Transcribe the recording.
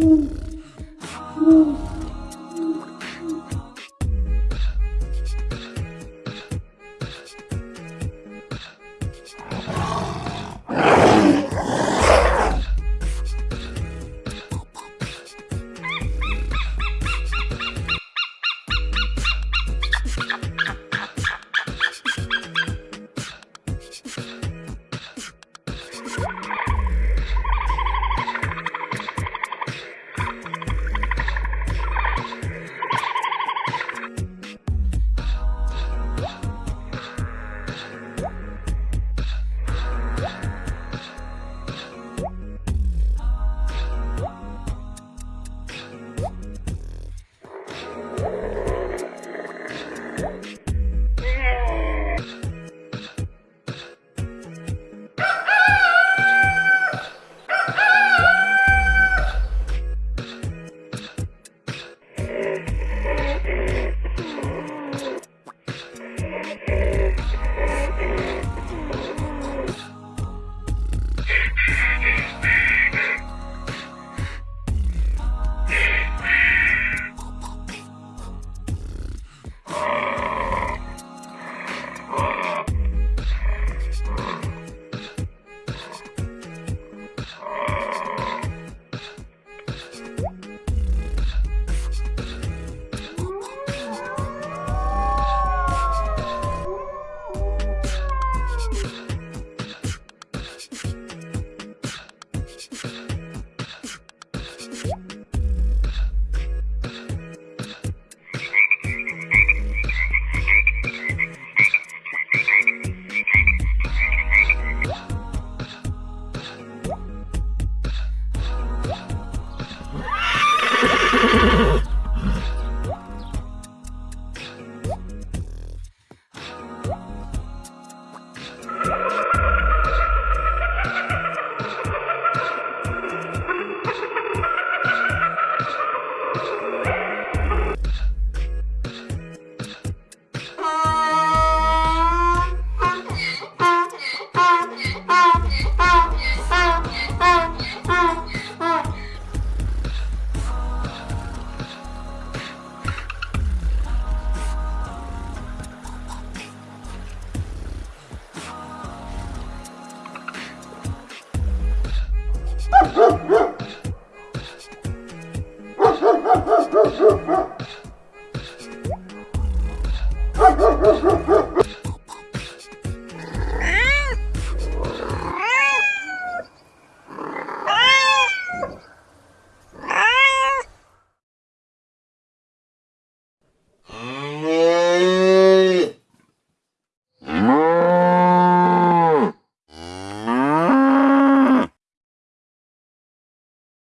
Mm-hmm. ¡Ay, ay, ay, ay, ay!